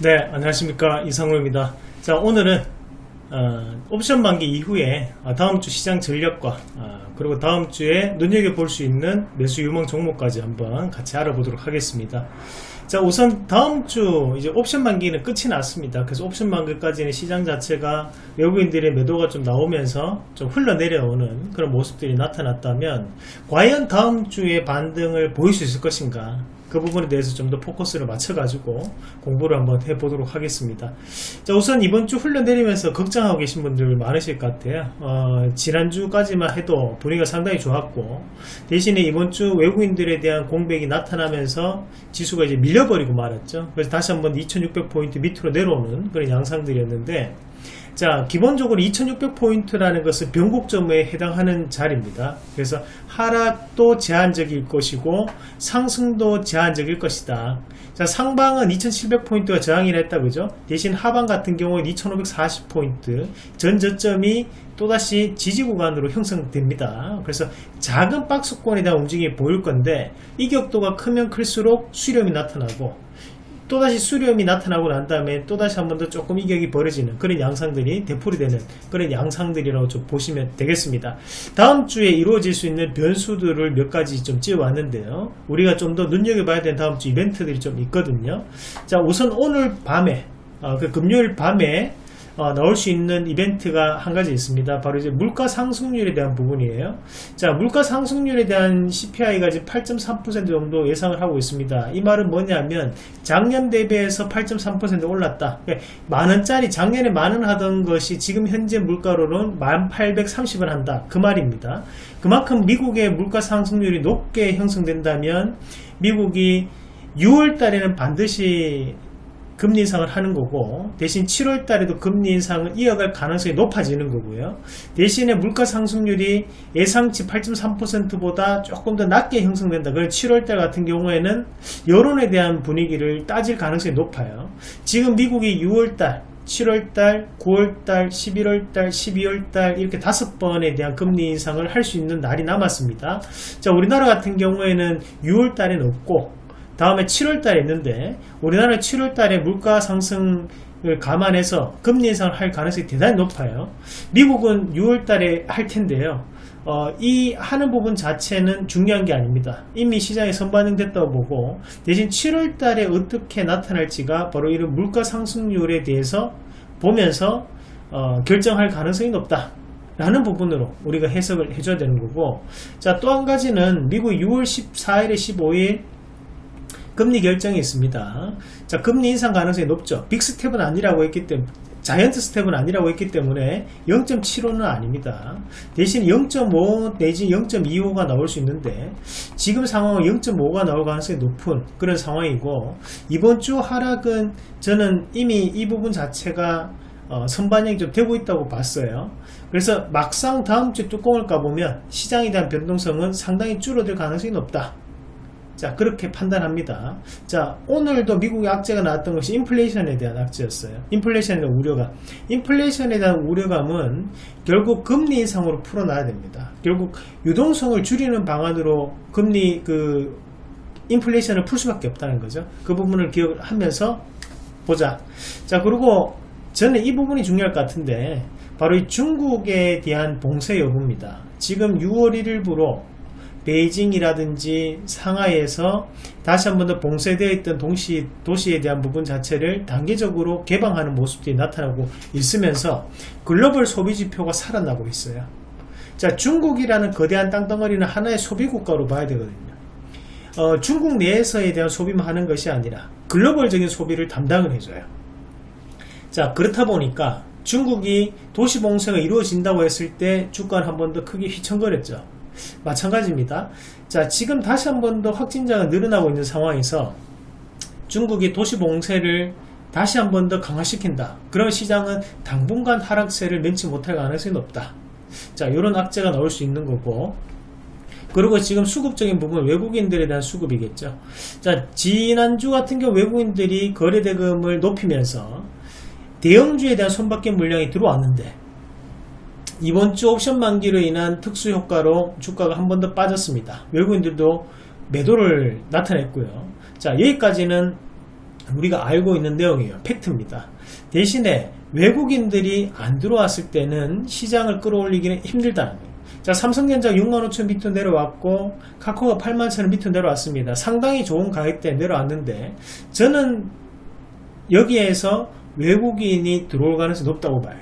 네 안녕하십니까. 이상호입니다. 자 오늘은 어, 옵션 만기 이후에 어, 다음주 시장 전략과 어, 그리고 다음주에 눈여겨볼 수 있는 매수 유망 종목까지 한번 같이 알아보도록 하겠습니다. 자 우선 다음주 이제 옵션 만기는 끝이 났습니다. 그래서 옵션 만기까지는 시장 자체가 외국인들의 매도가 좀 나오면서 좀 흘러내려오는 그런 모습들이 나타났다면 과연 다음주에 반등을 보일 수 있을 것인가 그 부분에 대해서 좀 더 포커스를 맞춰가지고 공부를 한번 해보도록 하겠습니다. 자, 우선 이번 주 흘러내리면서 걱정하고 계신 분들 많으실 것 같아요. 어, 지난주까지만 해도 분위기가 상당히 좋았고, 대신에 이번 주 외국인들에 대한 공백이 나타나면서 지수가 이제 밀려버리고 말았죠. 그래서 다시 한번 2600포인트 밑으로 내려오는 그런 양상들이었는데, 자 기본적으로 2600포인트라는 것은 변곡점에 해당하는 자리입니다. 그래서 하락도 제한적일 것이고 상승도 제한적일 것이다. 자 상방은 2700포인트가 저항이라 했다 그죠? 대신 하방 같은 경우는 2540포인트 전 저점이 또다시 지지 구간으로 형성됩니다. 그래서 작은 박스권에 대한 움직임이 보일 건데 이 격도가 크면 클수록 수렴이 나타나고 또다시 수렴이 나타나고 난 다음에 또다시 한 번 더 조금 이격이 벌어지는 그런 양상들이 대풀이 되는 그런 양상들이라고 좀 보시면 되겠습니다. 다음 주에 이루어질 수 있는 변수들을 몇 가지 좀 찍어왔는데요. 우리가 좀 더 눈여겨봐야 되는 다음 주 이벤트들이 좀 있거든요. 자 우선 오늘 밤에 어, 그 금요일 밤에 어, 나올 수 있는 이벤트가 한 가지 있습니다. 바로 이제 물가 상승률에 대한 부분이에요. 자, 물가 상승률에 대한 CPI가 지금 8.3% 정도 예상을 하고 있습니다. 이 말은 뭐냐면 작년 대비해서 8.3% 올랐다. 그러니까 만 원짜리 작년에 만 원 하던 것이 지금 현재 물가로는 1,830원 한다. 그 말입니다. 그만큼 미국의 물가 상승률이 높게 형성된다면 미국이 6월 달에는 반드시 금리 인상을 하는 거고 대신 7월 달에도 금리 인상을 이어갈 가능성이 높아지는 거고요. 대신에 물가 상승률이 예상치 8.3%보다 조금 더 낮게 형성된다. 그럼 7월 달 같은 경우에는 여론에 대한 분위기를 따질 가능성이 높아요. 지금 미국이 6월 달 7월달, 9월달, 11월달, 12월달 이렇게 다섯 번에 대한 금리 인상을 할 수 있는 날이 남았습니다. 자, 우리나라 같은 경우에는 6월달에는 없고 다음에 7월달에 있는데 우리나라 7월달에 물가 상승을 감안해서 금리 인상을 할 가능성이 대단히 높아요. 미국은 6월달에 할 텐데요. 어, 이 하는 부분 자체는 중요한 게 아닙니다. 이미 시장에 선반영됐다고 보고 대신 7월 달에 어떻게 나타날지가 바로 이런 물가 상승률에 대해서 보면서 어, 결정할 가능성이 높다. 라는 부분으로 우리가 해석을 해줘야 되는 거고 자 또 한 가지는 미국 6월 14일에 15일 금리 결정이 있습니다. 자, 금리 인상 가능성이 높죠. 빅 스텝은 아니라고 했기 때문에 자이언트 스텝은 아니라고 했기 때문에 0.75는 아닙니다. 대신 0.5 내지 0.25가 나올 수 있는데 지금 상황은 0.5가 나올 가능성이 높은 그런 상황이고 이번 주 하락은 저는 이미 이 부분 자체가 어, 선반영이 좀 되고 있다고 봤어요. 그래서 막상 다음 주 뚜껑을 까보면 시장에 대한 변동성은 상당히 줄어들 가능성이 높다. 자 그렇게 판단합니다. 자 오늘도 미국의 악재가 나왔던 것이 인플레이션에 대한 악재였어요. 인플레이션에 대한 우려감 인플레이션에 대한 우려감은 결국 금리 인상으로 풀어놔야 됩니다. 결국 유동성을 줄이는 방안으로 금리 그 인플레이션을 풀 수밖에 없다는 거죠. 그 부분을 기억하면서 보자. 자 그리고 저는 이 부분이 중요할 것 같은데 바로 이 중국에 대한 봉쇄 여부입니다. 지금 6월 1일부로 베이징이라든지 상하이에서 다시 한 번 더 봉쇄되어 있던 동시, 도시에 대한 부분 자체를 단계적으로 개방하는 모습들이 나타나고 있으면서 글로벌 소비 지표가 살아나고 있어요. 자, 중국이라는 거대한 땅덩어리는 하나의 소비 국가로 봐야 되거든요. 어, 중국 내에서에 대한 소비만 하는 것이 아니라 글로벌적인 소비를 담당을 해줘요. 자, 그렇다 보니까 중국이 도시 봉쇄가 이루어진다고 했을 때 주가는 한번 더 크게 휘청거렸죠. 마찬가지입니다. 자, 지금 다시 한 번 더 확진자가 늘어나고 있는 상황에서 중국이 도시 봉쇄를 다시 한 번 더 강화시킨다. 그런 시장은 당분간 하락세를 면치 못할 가능성이 높다. 자, 이런 악재가 나올 수 있는 거고. 그리고 지금 수급적인 부분 외국인들에 대한 수급이겠죠. 자, 지난주 같은 경우 외국인들이 거래대금을 높이면서 대형주에 대한 손바뀜 물량이 들어왔는데 이번 주 옵션 만기로 인한 특수 효과로 주가가 한 번 더 빠졌습니다. 외국인들도 매도를 나타냈고요. 자 여기까지는 우리가 알고 있는 내용이에요. 팩트입니다. 대신에 외국인들이 안 들어왔을 때는 시장을 끌어올리기는 힘들다는 거예요. 자, 삼성전자 6만 5천 비트 내려왔고 카카오가 8만 천 비트 내려왔습니다. 상당히 좋은 가격대 내려왔는데 저는 여기에서 외국인이 들어올 가능성이 높다고 봐요.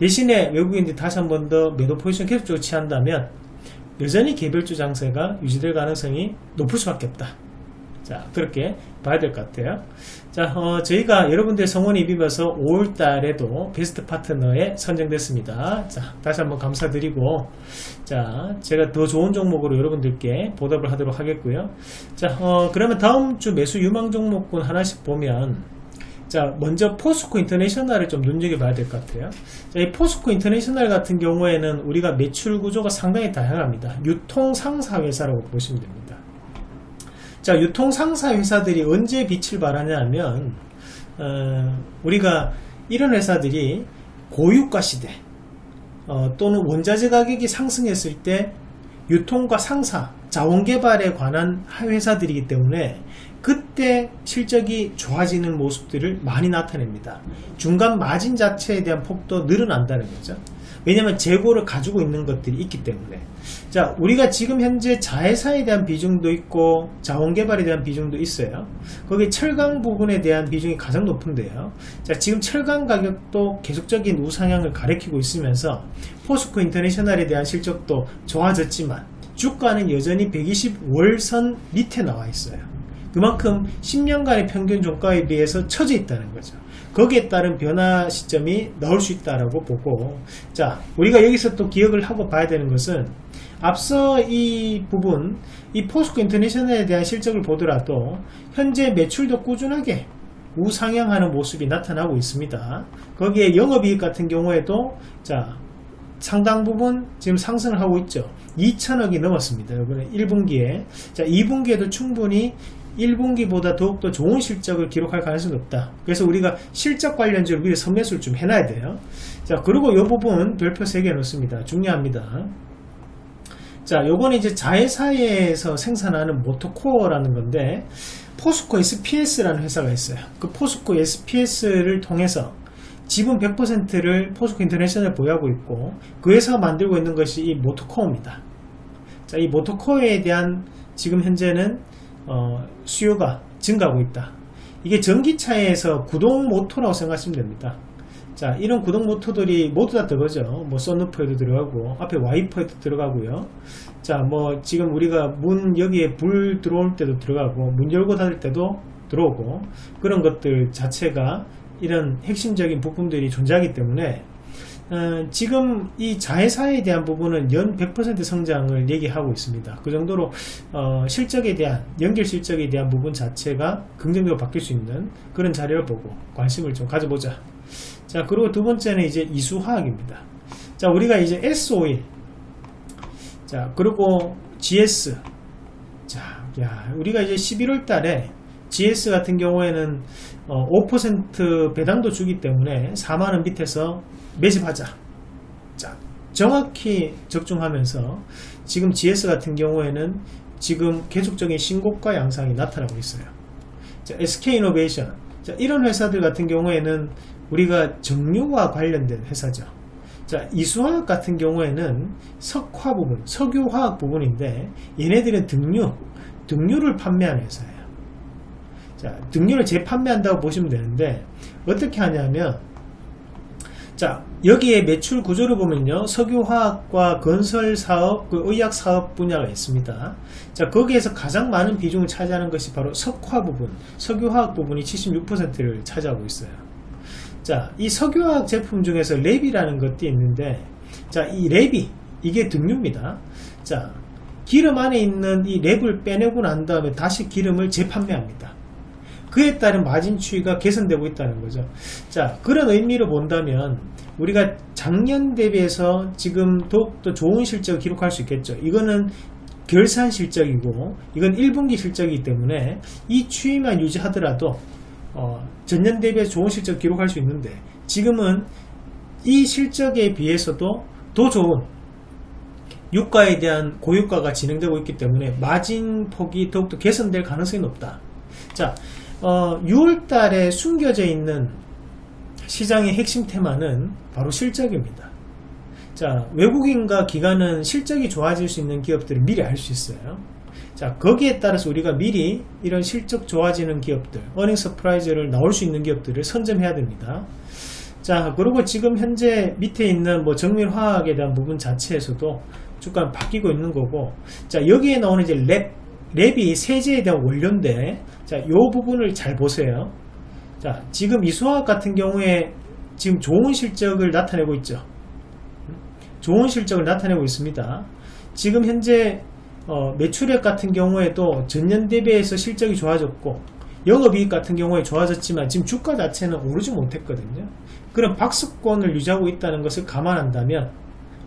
대신에 외국인들이 다시 한 번 더 매도 포지션 계속적으로 취한다면 여전히 개별주 장세가 유지될 가능성이 높을 수밖에 없다. 자, 그렇게 봐야 될 것 같아요. 자, 어, 저희가 여러분들의 성원에 입으면서 5월 달에도 베스트 파트너에 선정됐습니다. 자, 다시 한번 감사드리고, 자, 제가 더 좋은 종목으로 여러분들께 보답을 하도록 하겠고요. 자, 어, 그러면 다음 주 매수 유망 종목군 하나씩 보면, 자, 먼저 포스코 인터내셔널을 좀 눈여겨 봐야 될 것 같아요. 자, 이 포스코 인터내셔널 같은 경우에는 우리가 매출 구조가 상당히 다양합니다. 유통 상사 회사라고 보시면 됩니다. 자, 유통 상사 회사들이 언제 빛을 발하냐면, 어, 우리가 이런 회사들이 고유가 시대, 어, 또는 원자재 가격이 상승했을 때 유통과 상사, 자원개발에 관한 회사들이기 때문에 그때 실적이 좋아지는 모습들을 많이 나타냅니다. 중간 마진 자체에 대한 폭도 늘어난다는 거죠. 왜냐하면 재고를 가지고 있는 것들이 있기 때문에 자 우리가 지금 현재 자회사에 대한 비중도 있고 자원개발에 대한 비중도 있어요 거기 철강 부분에 대한 비중이 가장 높은데요 자 지금 철강 가격도 계속적인 우상향을 가리키고 있으면서 포스코 인터내셔널에 대한 실적도 좋아졌지만 주가는 여전히 120 월선 밑에 나와 있어요 그만큼 10년간의 평균 종가에 비해서 처져 있다는 거죠. 거기에 따른 변화 시점이 나올 수 있다라고 보고 자 우리가 여기서 또 기억을 하고 봐야 되는 것은 앞서 이 부분 이 포스코 인터내셔널에 대한 실적을 보더라도 현재 매출도 꾸준하게 우상향하는 모습이 나타나고 있습니다. 거기에 영업이익 같은 경우에도 자 상당 부분 지금 상승을 하고 있죠. 2천억이 넘었습니다. 이번에 1분기에. 자 2분기에도 충분히 1분기보다 더욱더 좋은 실적을 기록할 가능성이 높다. 그래서 우리가 실적 관련주를 미리 선매수를 좀 해놔야 돼요. 자, 그리고 이 부분 별표 3개 넣습니다. 중요합니다. 자, 요거는 이제 자회사에서 생산하는 모터코어라는 건데, 포스코 SPS라는 회사가 있어요. 그 포스코 SPS를 통해서 지분 100%를 포스코 인터내셔널 보유하고 있고, 그 회사가 만들고 있는 것이 이 모터코어입니다. 자, 이 모터코어에 대한 지금 현재는 어, 수요가 증가하고 있다. 이게 전기차에서 구동 모터라고 생각하시면 됩니다. 자, 이런 구동 모터들이 모두 다 들어가죠. 뭐, 썬루프에도 들어가고, 앞에 와이퍼에도 들어가고요. 자, 뭐, 지금 우리가 문, 여기에 불 들어올 때도 들어가고, 문 열고 닫을 때도 들어오고, 그런 것들 자체가 이런 핵심적인 부품들이 존재하기 때문에, 어, 지금 이 자회사에 대한 부분은 연 100% 성장을 얘기하고 있습니다. 그 정도로 어, 실적에 대한 연결 실적에 대한 부분 자체가 긍정적으로 바뀔 수 있는 그런 자료를 보고 관심을 좀 가져보자. 자 그리고 두 번째는 이제 이수화학입니다. 자 우리가 이제 S51 자 그리고 GS 자 야, 우리가 이제 11월 달에 GS 같은 경우에는 어, 5% 배당도 주기 때문에 4만원 밑에서 매집하자. 자, 정확히 적중하면서 지금 GS 같은 경우에는 지금 계속적인 신고가 양상이 나타나고 있어요. 자, SK이노베이션. 자, 이런 회사들 같은 경우에는 우리가 정유와 관련된 회사죠. 자, 이수화학 같은 경우에는 석화 부분, 석유화학 부분인데 얘네들은 등유, 등유를 판매하는 회사예요. 자, 등유를 재판매한다고 보시면 되는데 어떻게 하냐면 자 여기에 매출 구조를 보면요. 석유화학과 건설사업 그 의약사업 분야가 있습니다. 자 거기에서 가장 많은 비중을 차지하는 것이 바로 석화 부분 석유화학 부분이 76%를 차지하고 있어요. 자이 석유화학 제품 중에서 랩이라는 것도 있는데 자이 랩이 이게 등유입니다. 자 기름 안에 있는 이 랩을 빼내고 난 다음에 다시 기름을 재판매합니다 그에 따른 마진 추이가 개선되고 있다는 거죠. 자, 그런 의미로 본다면 우리가 작년 대비해서 지금 더욱더 좋은 실적을 기록할 수 있겠죠. 이거는 결산 실적이고 이건 1분기 실적이기 때문에 이 추이만 유지하더라도 어, 전년 대비해 좋은 실적 을 기록할 수 있는데 지금은 이 실적에 비해서도 더 좋은 유가에 대한 고유가가 진행되고 있기 때문에 마진 폭이 더욱더 개선될 가능성이 높다. 자, 어, 6월 달에 숨겨져 있는 시장의 핵심 테마는 바로 실적입니다. 자, 외국인과 기관은 실적이 좋아질 수 있는 기업들을 미리 알 수 있어요. 자, 거기에 따라서 우리가 미리 이런 실적 좋아지는 기업들, earning surprise를 나올 수 있는 기업들을 선점해야 됩니다. 자, 그리고 지금 현재 밑에 있는 뭐 정밀화학에 대한 부분 자체에서도 주가 바뀌고 있는 거고, 자, 여기에 나오는 이제 LAB, LAB이 세제에 대한 원료인데, 자, 요 부분을 잘 보세요. 자, 지금 이수화학 같은 경우에 지금 좋은 실적을 나타내고 있죠. 좋은 실적을 나타내고 있습니다. 지금 현재 어, 매출액 같은 경우에도 전년 대비해서 실적이 좋아졌고 영업이익 같은 경우에 좋아졌지만 지금 주가 자체는 오르지 못했거든요. 그런 박스권을 유지하고 있다는 것을 감안한다면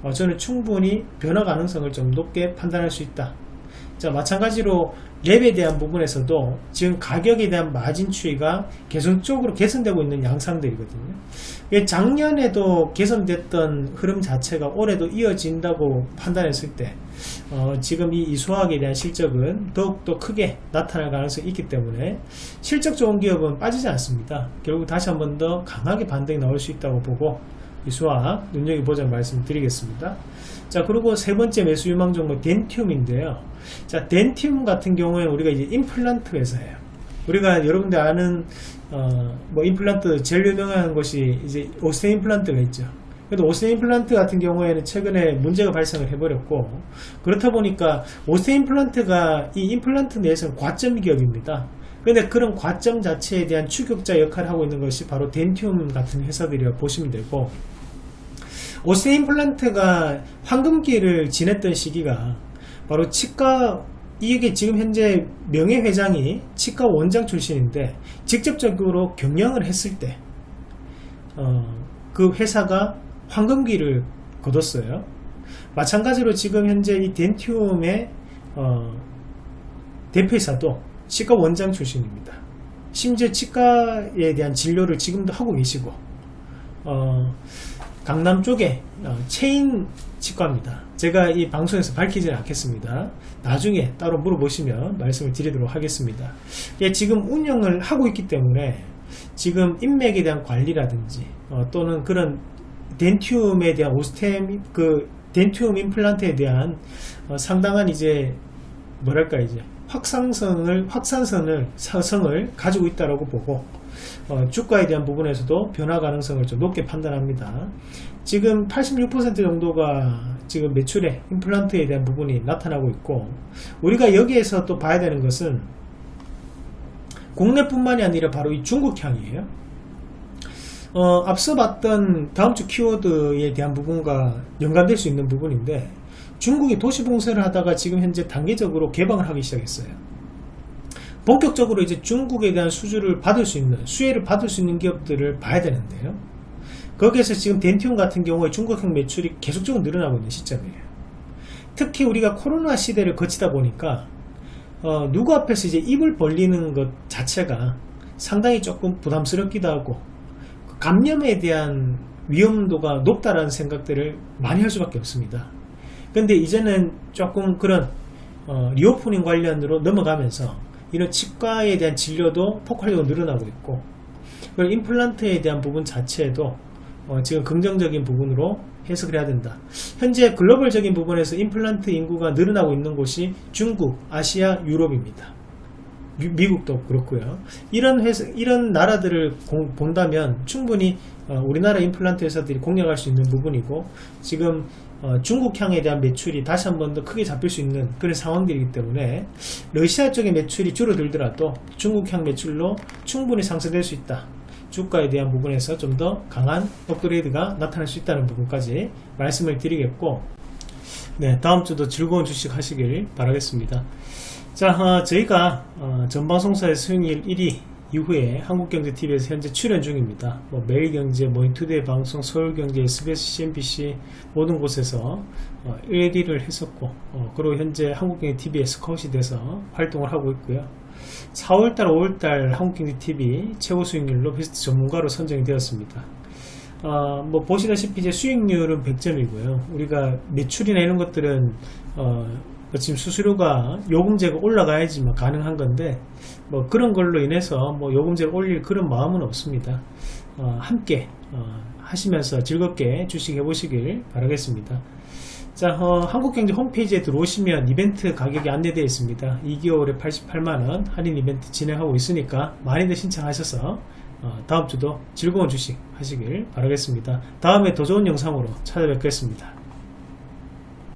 어, 저는 충분히 변화 가능성을 좀 높게 판단할 수 있다. 자 마찬가지로 랩에 대한 부분에서도 지금 가격에 대한 마진 추이가 계속적으로 개선되고 있는 양상들이거든요. 작년에도 개선됐던 흐름 자체가 올해도 이어진다고 판단했을 때 어, 지금 이 이수학에 대한 실적은 더욱더 크게 나타날 가능성이 있기 때문에 실적 좋은 기업은 빠지지 않습니다. 결국 다시 한 번 더 강하게 반등이 나올 수 있다고 보고 이수학 눈여겨보자 말씀드리겠습니다. 자 그리고 세 번째 매수 유망 종목 덴티움인데요. 자 덴티움 같은 경우에는 우리가 이제 임플란트 회사예요. 우리가 여러분들 아는 어, 뭐 임플란트 제일 유명한 것이 이제 오스테 임플란트가 있죠. 그래도 오스테 임플란트 같은 경우에는 최근에 문제가 발생을 해버렸고 그렇다 보니까 오스테 임플란트가 이 임플란트 내에서는 과점 기업입니다. 근데 그런 과점 자체에 대한 추격자 역할을 하고 있는 것이 바로 덴티움 같은 회사들이라고 보시면 되고 오스테 임플란트가 황금기를 지냈던 시기가 바로 치과 이게 지금 현재 명예회장이 치과 원장 출신인데 직접적으로 경영을 했을 때, 어, 그 회사가 황금기를 거뒀어요. 마찬가지로 지금 현재 이 덴티움의 어, 대표이사도 치과 원장 출신입니다. 심지어 치과에 대한 진료를 지금도 하고 계시고 어, 강남 쪽에 어, 체인 치과입니다. 제가 이 방송에서 밝히지는 않겠습니다. 나중에 따로 물어보시면 말씀을 드리도록 하겠습니다. 예, 지금 운영을 하고 있기 때문에 지금 인맥에 대한 관리라든지 어, 또는 그런 덴티움에 대한 오스템 그 덴티움 임플란트에 대한 어, 상당한 이제 뭐랄까 이제 확산성을 사성을 가지고 있다라고 보고 어, 주가에 대한 부분에서도 변화 가능성을 좀 높게 판단합니다. 지금 86% 정도가 지금 매출에 임플란트에 대한 부분이 나타나고 있고 우리가 여기에서 또 봐야 되는 것은 국내뿐만이 아니라 바로 이 중국향이에요. 어, 앞서 봤던 다음 주 키워드에 대한 부분과 연관될 수 있는 부분인데 중국이 도시 봉쇄를 하다가 지금 현재 단계적으로 개방을 하기 시작했어요. 본격적으로 이제 중국에 대한 수주를 받을 수 있는 수혜를 받을 수 있는 기업들을 봐야 되는데요. 거기에서 지금 덴티움 같은 경우에 중국형 매출이 계속적으로 늘어나고 있는 시점이에요. 특히 우리가 코로나 시대를 거치다 보니까 어, 누구 앞에서 이제 입을 벌리는 것 자체가 상당히 조금 부담스럽기도 하고 그 감염에 대한 위험도가 높다라는 생각들을 많이 할 수밖에 없습니다. 근데 이제는 조금 그런 어, reopening 관련으로 넘어가면서 이런 치과에 대한 진료도 폭발적으로 늘어나고 있고 그리고 임플란트에 대한 부분 자체에도 어, 지금 긍정적인 부분으로 해석을 해야 된다. 현재 글로벌적인 부분에서 임플란트 인구가 늘어나고 있는 곳이 중국, 아시아, 유럽입니다. 미, 국도 그렇고요. 이런 회사, 이런 나라들을 공, 본다면 충분히 어, 우리나라 임플란트 회사들이 공략할 수 있는 부분이고 지금 어, 중국향에 대한 매출이 다시 한 번 더 크게 잡힐 수 있는 그런 상황들이기 때문에 러시아 쪽의 매출이 줄어들더라도 중국향 매출로 충분히 상승될 수 있다. 주가에 대한 부분에서 좀 더 강한 업그레이드가 나타날 수 있다는 부분까지 말씀을 드리겠고 네 다음 주도 즐거운 주식 하시길 바라겠습니다 자 어, 저희가 어, 전방송사의 수익률 1위 이후에 한국경제TV에서 현재 출연 중입니다 뭐 매일경제, 머니투데이 방송, 서울경제, SBS, CNBC 모든 곳에서 어, 1위를 했었고 어, 그리고 현재 한국경제TV에 스카웃이 돼서 활동을 하고 있고요 4월달, 5월달 한국경제TV 최고 수익률로 베스트 전문가로 선정이 되었습니다. 어, 뭐 보시다시피 이제 수익률은 100점이고요. 우리가 매출이나 이런 것들은 어, 뭐 지금 수수료가 요금제가 올라가야지 뭐 가능한 건데 뭐 그런 걸로 인해서 뭐 요금제를 올릴 그런 마음은 없습니다. 어, 함께 어, 하시면서 즐겁게 주식 해보시길 바라겠습니다. 자, 어, 한국경제 홈페이지에 들어오시면 이벤트 가격이 안내되어 있습니다. 2개월에 88만원 할인 이벤트 진행하고 있으니까 많이들 신청하셔서 어, 다음 주도 즐거운 주식 하시길 바라겠습니다. 다음에 더 좋은 영상으로 찾아뵙겠습니다.